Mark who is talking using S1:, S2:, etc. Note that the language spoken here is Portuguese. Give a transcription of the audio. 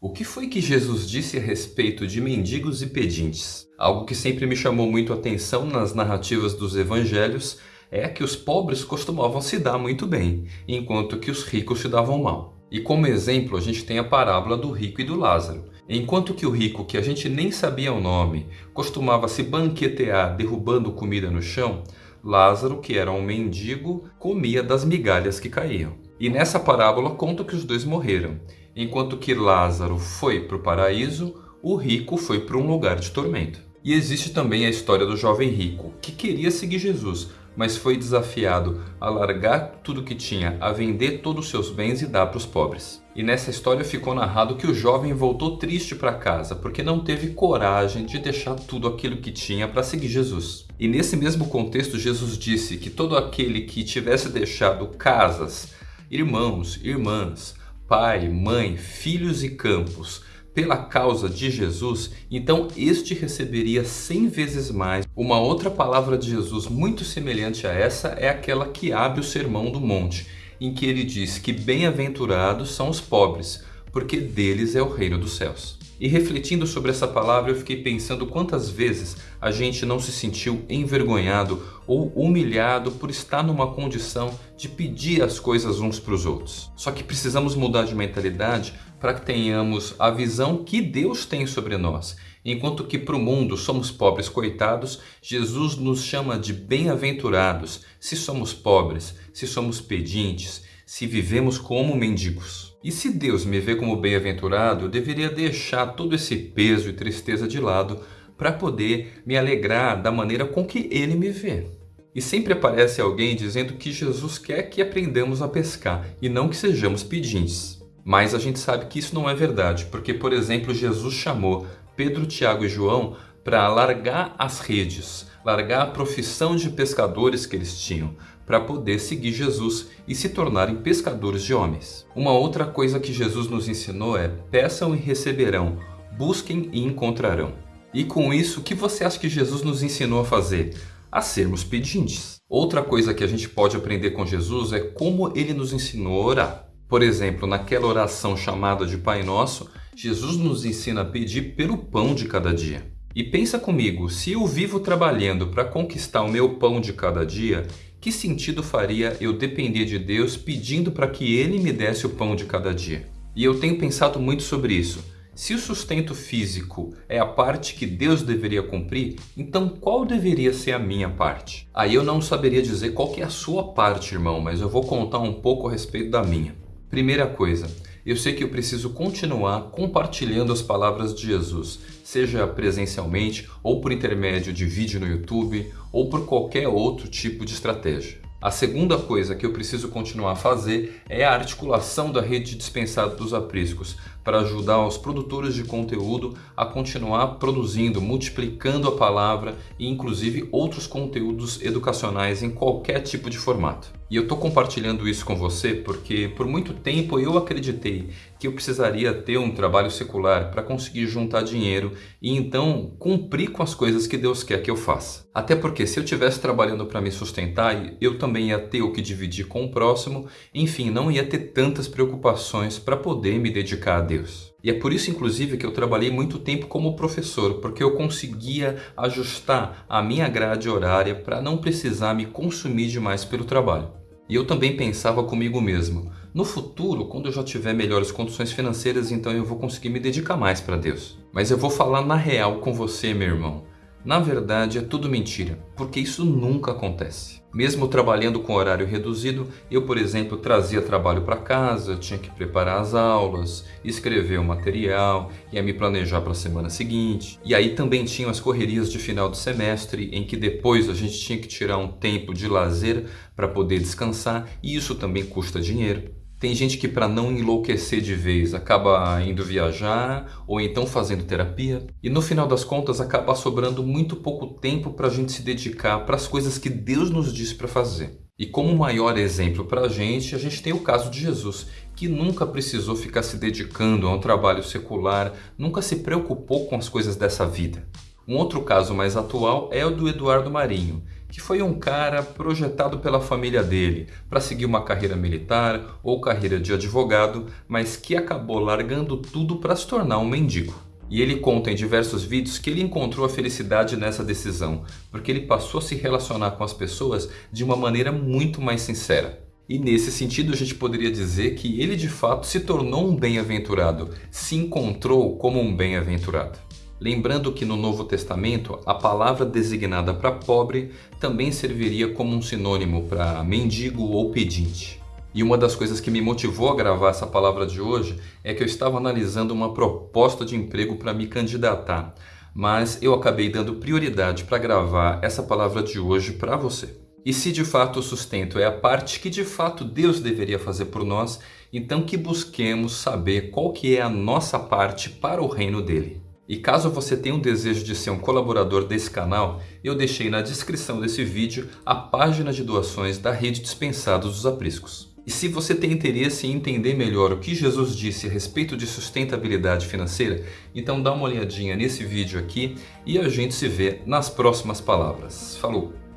S1: O que foi que Jesus disse a respeito de mendigos e pedintes? Algo que sempre me chamou muito a atenção nas narrativas dos evangelhos é que os pobres costumavam se dar muito bem, enquanto que os ricos se davam mal. E como exemplo, a gente tem a parábola do rico e do Lázaro. Enquanto que o rico, que a gente nem sabia o nome, costumava se banquetear derrubando comida no chão, Lázaro, que era um mendigo, comia das migalhas que caíam. E nessa parábola conta que os dois morreram. Enquanto que Lázaro foi para o paraíso, o rico foi para um lugar de tormento. E existe também a história do jovem rico, que queria seguir Jesus, mas foi desafiado a largar tudo que tinha, a vender todos os seus bens e dar para os pobres. E nessa história ficou narrado que o jovem voltou triste para casa, porque não teve coragem de deixar tudo aquilo que tinha para seguir Jesus. E nesse mesmo contexto, Jesus disse que todo aquele que tivesse deixado casas, irmãos, irmãs, pai, mãe, filhos e campos pela causa de Jesus, então este receberia cem vezes mais. Uma outra palavra de Jesus muito semelhante a essa é aquela que abre o Sermão do Monte, em que ele diz que bem-aventurados são os pobres, porque deles é o reino dos céus. E refletindo sobre essa palavra, eu fiquei pensando quantas vezes a gente não se sentiu envergonhado ou humilhado por estar numa condição de pedir as coisas uns para os outros. Só que precisamos mudar de mentalidade para que tenhamos a visão que Deus tem sobre nós. Enquanto que para o mundo somos pobres coitados, Jesus nos chama de bem-aventurados se somos pobres, se somos pedintes, se vivemos como mendigos. E se Deus me vê como bem-aventurado, eu deveria deixar todo esse peso e tristeza de lado para poder me alegrar da maneira com que Ele me vê. E sempre aparece alguém dizendo que Jesus quer que aprendamos a pescar e não que sejamos pedintes. Mas a gente sabe que isso não é verdade, porque, por exemplo, Jesus chamou Pedro, Tiago e João para largar as redes, largar a profissão de pescadores que eles tinham, para poder seguir Jesus e se tornarem pescadores de homens. Uma outra coisa que Jesus nos ensinou é peçam e receberão, busquem e encontrarão. E com isso, o que você acha que Jesus nos ensinou a fazer? A sermos pedintes. Outra coisa que a gente pode aprender com Jesus é como ele nos ensinou a orar. Por exemplo, naquela oração chamada de Pai Nosso, Jesus nos ensina a pedir pelo pão de cada dia. E pensa comigo, se eu vivo trabalhando para conquistar o meu pão de cada dia, que sentido faria eu depender de Deus pedindo para que Ele me desse o pão de cada dia? E eu tenho pensado muito sobre isso. Se o sustento físico é a parte que Deus deveria cumprir, então qual deveria ser a minha parte? Aí eu não saberia dizer qual é a sua parte, irmão, mas eu vou contar um pouco a respeito da minha. Primeira coisa, eu sei que eu preciso continuar compartilhando as palavras de Jesus, seja presencialmente ou por intermédio de vídeo no YouTube ou por qualquer outro tipo de estratégia. A segunda coisa que eu preciso continuar a fazer é a articulação da rede dispensada dos apriscos para ajudar os produtores de conteúdo a continuar produzindo, multiplicando a palavra e inclusive outros conteúdos educacionais em qualquer tipo de formato. E eu estou compartilhando isso com você porque por muito tempo eu acreditei que eu precisaria ter um trabalho secular para conseguir juntar dinheiro e então cumprir com as coisas que Deus quer que eu faça. Até porque se eu estivesse trabalhando para me sustentar, eu também ia ter o que dividir com o próximo, enfim, não ia ter tantas preocupações para poder me dedicar a Deus. E é por isso, inclusive, que eu trabalhei muito tempo como professor, porque eu conseguia ajustar a minha grade horária para não precisar me consumir demais pelo trabalho. E eu também pensava comigo mesmo, no futuro, quando eu já tiver melhores condições financeiras, então eu vou conseguir me dedicar mais para Deus. Mas eu vou falar na real com você, meu irmão. Na verdade, é tudo mentira, porque isso nunca acontece. Mesmo trabalhando com horário reduzido, eu, por exemplo, trazia trabalho para casa, tinha que preparar as aulas, escrever o material, ia me planejar para a semana seguinte. E aí também tinham as correrias de final de semestre, em que depois a gente tinha que tirar um tempo de lazer para poder descansar, e isso também custa dinheiro. Tem gente que para não enlouquecer de vez acaba indo viajar ou então fazendo terapia. E no final das contas acaba sobrando muito pouco tempo para a gente se dedicar para as coisas que Deus nos disse para fazer. E como maior exemplo para a gente, a gente tem o caso de Jesus, que nunca precisou ficar se dedicando a um trabalho secular, nunca se preocupou com as coisas dessa vida. Um outro caso mais atual é o do Eduardo Marinho, que foi um cara projetado pela família dele para seguir uma carreira militar ou carreira de advogado, mas que acabou largando tudo para se tornar um mendigo. E ele conta em diversos vídeos que ele encontrou a felicidade nessa decisão, porque ele passou a se relacionar com as pessoas de uma maneira muito mais sincera. E nesse sentido a gente poderia dizer que ele de fato se tornou um bem-aventurado, se encontrou como um bem-aventurado. Lembrando que no Novo Testamento a palavra designada para pobre também serviria como um sinônimo para mendigo ou pedinte. E uma das coisas que me motivou a gravar essa palavra de hoje é que eu estava analisando uma proposta de emprego para me candidatar, mas eu acabei dando prioridade para gravar essa palavra de hoje para você. E se de fato o sustento é a parte que de fato Deus deveria fazer por nós, então que busquemos saber qual que é a nossa parte para o reino dele. E caso você tenha um desejo de ser um colaborador desse canal, eu deixei na descrição desse vídeo a página de doações da rede Dispensados dos Apriscos. E se você tem interesse em entender melhor o que Jesus disse a respeito de sustentabilidade financeira, então dá uma olhadinha nesse vídeo aqui e a gente se vê nas próximas palavras. Falou!